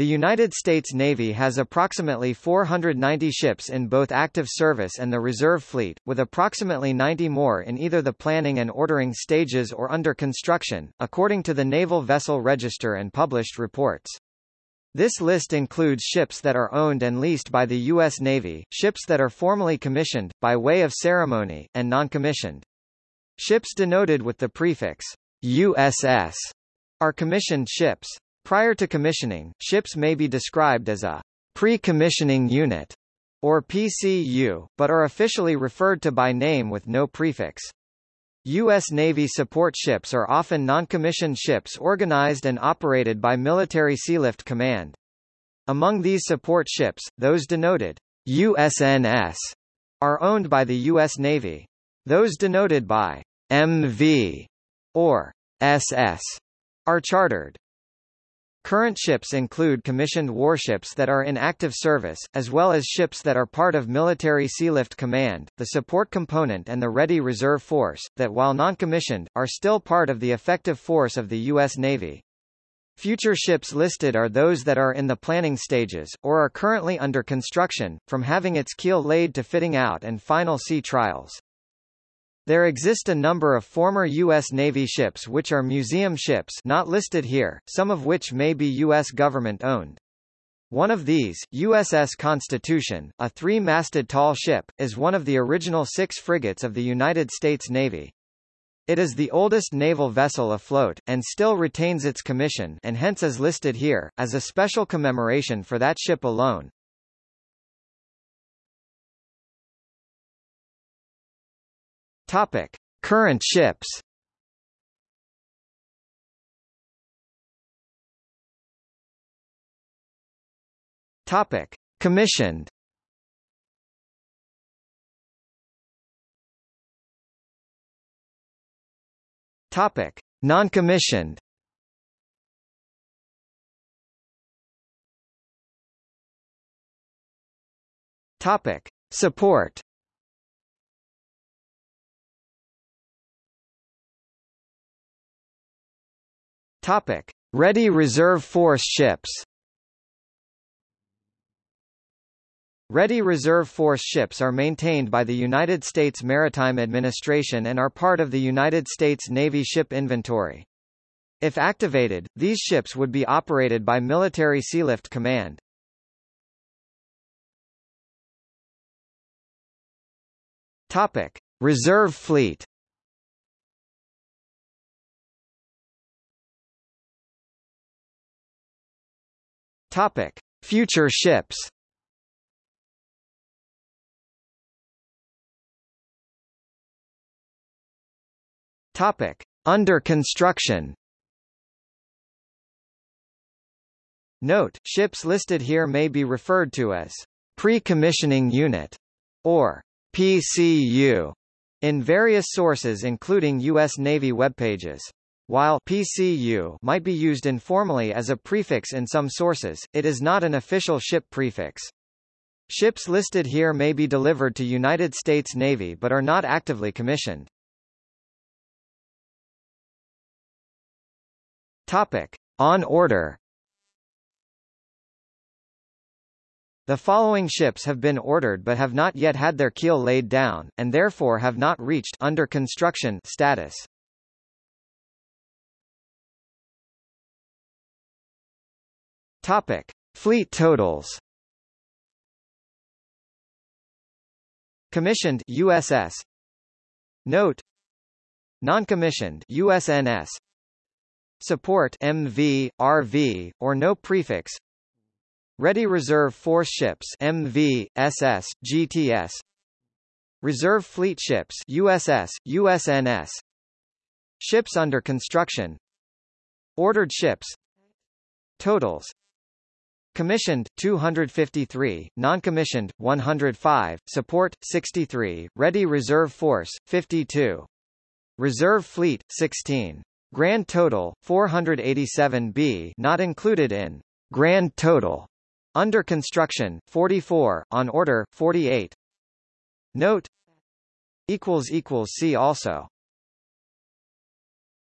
The United States Navy has approximately 490 ships in both active service and the reserve fleet, with approximately 90 more in either the planning and ordering stages or under construction, according to the Naval Vessel Register and published reports. This list includes ships that are owned and leased by the U.S. Navy, ships that are formally commissioned, by way of ceremony, and non-commissioned. Ships denoted with the prefix USS are commissioned ships. Prior to commissioning, ships may be described as a pre-commissioning unit or PCU, but are officially referred to by name with no prefix. U.S. Navy support ships are often non-commissioned ships organized and operated by Military Sealift Command. Among these support ships, those denoted USNS are owned by the U.S. Navy. Those denoted by MV or SS are chartered. Current ships include commissioned warships that are in active service, as well as ships that are part of Military Sealift Command, the support component and the Ready Reserve Force, that while non-commissioned, are still part of the effective force of the U.S. Navy. Future ships listed are those that are in the planning stages, or are currently under construction, from having its keel laid to fitting out and final sea trials. There exist a number of former U.S. Navy ships which are museum ships not listed here, some of which may be U.S. government-owned. One of these, USS Constitution, a three-masted tall ship, is one of the original six frigates of the United States Navy. It is the oldest naval vessel afloat, and still retains its commission and hence is listed here, as a special commemoration for that ship alone. Topic: Current ships. Topic: Commissioned. Topic: Non-commissioned. Topic: Support. Topic: Ready Reserve Force ships. Ready Reserve Force ships are maintained by the United States Maritime Administration and are part of the United States Navy ship inventory. If activated, these ships would be operated by Military Sealift Command. Topic: Reserve Fleet. Topic: Future ships. Topic: Under construction. Note: Ships listed here may be referred to as pre-commissioning unit or PCU in various sources including U.S. Navy web pages. While PCU might be used informally as a prefix in some sources, it is not an official ship prefix. Ships listed here may be delivered to United States Navy but are not actively commissioned. Topic: On order. The following ships have been ordered but have not yet had their keel laid down, and therefore have not reached under construction status. Topic: Fleet totals. Commissioned USS. Note. Non-commissioned USNS. Support MV, RV, or no prefix. Ready Reserve Force Ships MV, SS, GTS. Reserve Fleet Ships USS, USNS. Ships under construction. Ordered ships. Totals Commissioned 253, non-commissioned 105, support 63, ready reserve force 52. Reserve fleet 16. Grand total 487 B not included in grand total. Under construction 44, on order 48. Note equals equals see also